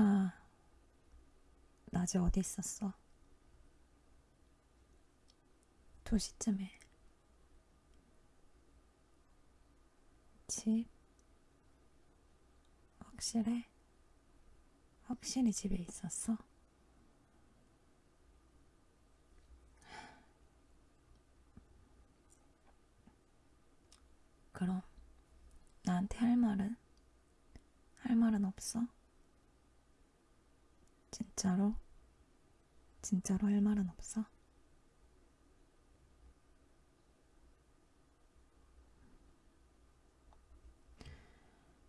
아까 낮에 어디 있었어? 2시쯤에 집? 확실해? 확실히 집에 있었어? 그럼 나한테 할 말은? 할 말은 없어? 진짜로? 진짜로 할 말은 없어?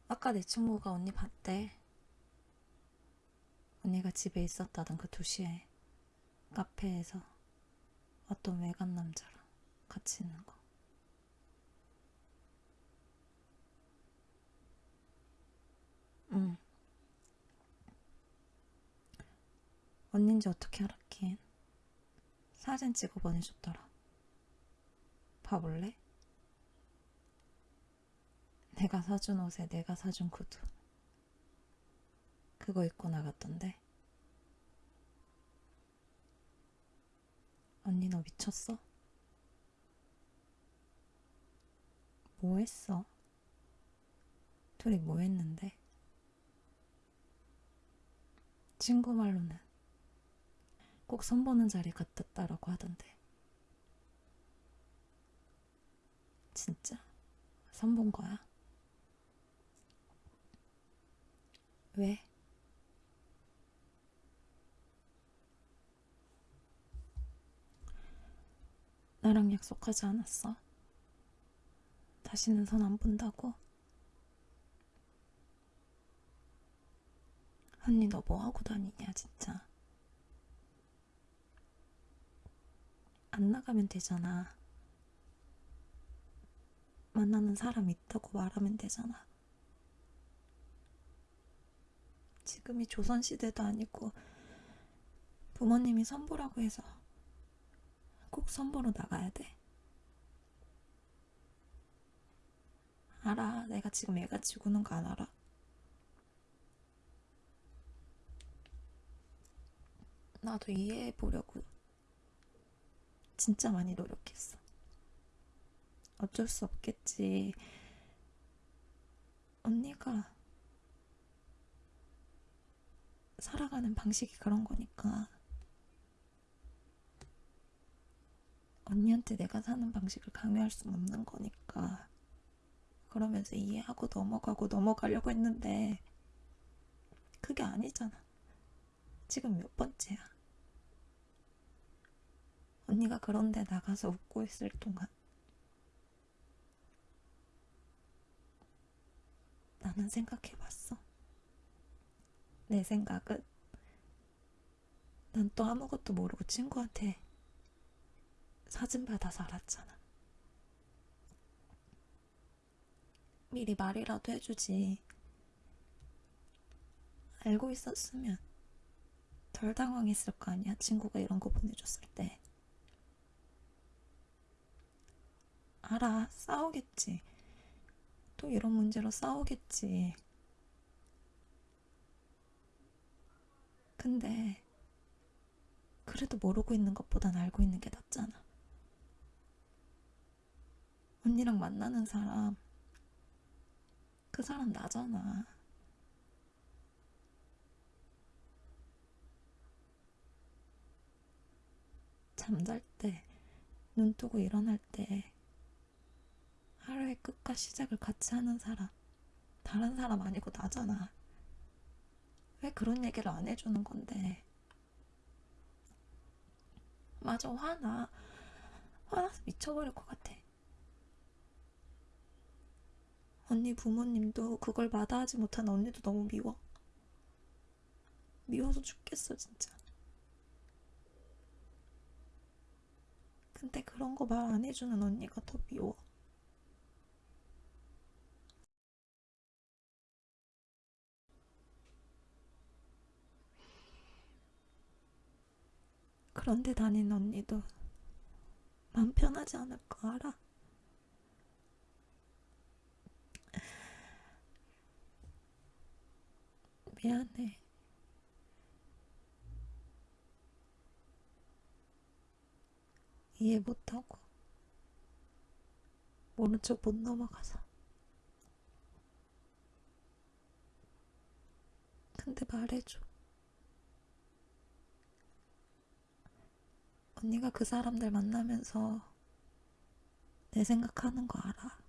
아까 내 친구가 언니 봤대. 언니가 집에 있었다던 그 2시에 카페에서 어떤 외간 남자랑 같이 있는 거. 언닌지 어떻게 알았긴? 사진 찍어 보내줬더라. 봐볼래? 내가 사준 옷에 내가 사준 구두. 그거 입고 나갔던데. 언니 너 미쳤어? 뭐 했어? 둘이 뭐 했는데? 친구 말로는 꼭 선보는 자리 같았다라고 하던데. 진짜? 선본 거야? 왜? 나랑 약속하지 않았어? 다시는 손안 본다고? 언니 너 뭐 하고 다니냐 진짜 안 나가면 되잖아. 만나는 사람 있다고 말하면 되잖아. 지금이 조선시대도 아니고 부모님이 선보라고 해서 꼭 선보러 나가야 돼. 알아. 내가 지금 애가 지고는 거 안 알아? 나도 이해해 보려고 진짜 많이 노력했어. 어쩔 수 없겠지. 언니가 살아가는 방식이 그런 거니까. 언니한테 내가 사는 방식을 강요할 수는 없는 거니까. 그러면서 이해하고 넘어가고 넘어가려고 했는데, 그게 아니잖아. 지금 몇 번째야? 언니가 그런데 나가서 웃고 있을 동안 나는 생각해봤어. 내 생각은 난 또 아무것도 모르고 친구한테 사진 받아서 알았잖아. 미리 말이라도 해주지. 알고 있었으면 덜 당황했을 거 아니야, 친구가 이런 거 보내줬을 때. 알아, 싸우겠지. 또 이런 문제로 싸우겠지. 근데, 그래도 모르고 있는 것보단 알고 있는 게 낫잖아. 언니랑 만나는 사람, 그 사람 나잖아. 잠잘 때, 눈 뜨고 일어날 때, 하루의 끝과 시작을 같이 하는 사람, 다른 사람 아니고 나잖아. 왜 그런 얘기를 안 해주는 건데? 맞아, 화나. 화나서 미쳐버릴 것 같아. 언니 부모님도 그걸 마다하지 못한 언니도 너무 미워. 미워서 죽겠어, 진짜. 근데 그런 거 말 안 해주는 언니가 더 미워. 그런데 다니는 언니도 맘 편하지 않을 거 알아? 미안해. 이해 못하고 오른쪽 못 넘어가서 근데 말해줘 언니가 그 사람들 만나면서 내 생각하는 거 알아?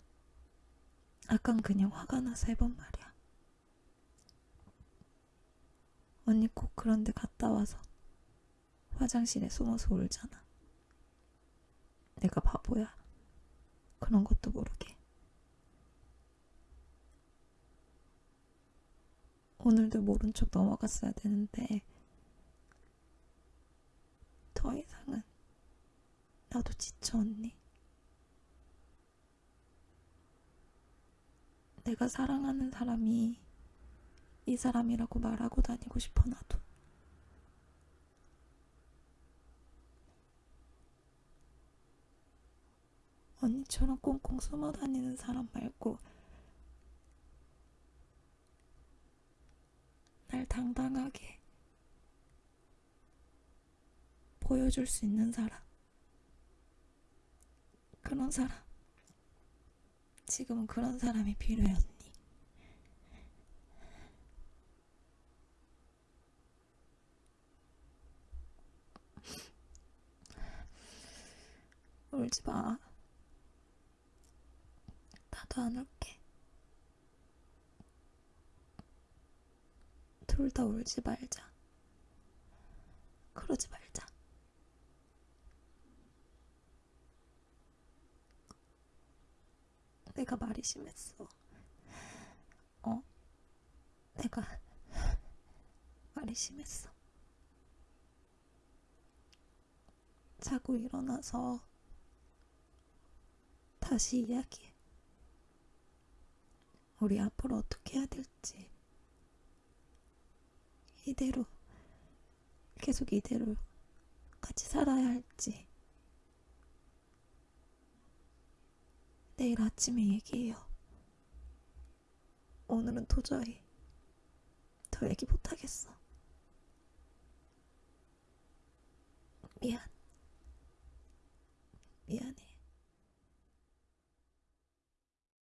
아깐 그냥 화가 나서 해본 말이야. 언니 꼭 그런 데 갔다 와서 화장실에 숨어서 울잖아. 내가 바보야. 그런 것도 모르게. 오늘도 모른 척 넘어갔어야 되는데 더 이상은 나도 지쳐 언니. 내가 사랑하는 사람이 이 사람이라고 말하고 다니고 싶어 나도. 언니처럼 꽁꽁 숨어 다니는 사람 말고 날 당당하게 보여줄 수 있는 사람 그런 사람. 지금은 그런 사람이 필요해 언니? 울지 마. 나도 안 울게. 둘 다 울지 말자. 그러지 말자 내가 말이 심했어 어? 내가 말이 심했어 자고 일어나서 다시 이야기해. 우리 앞으로 어떻게 해야 될지. 이대로, 계속 이대로 같이 살아야 할지. 내일 아침에 얘기해요. 오늘은 도저히 더 얘기 못하겠어. 미안. 미안해.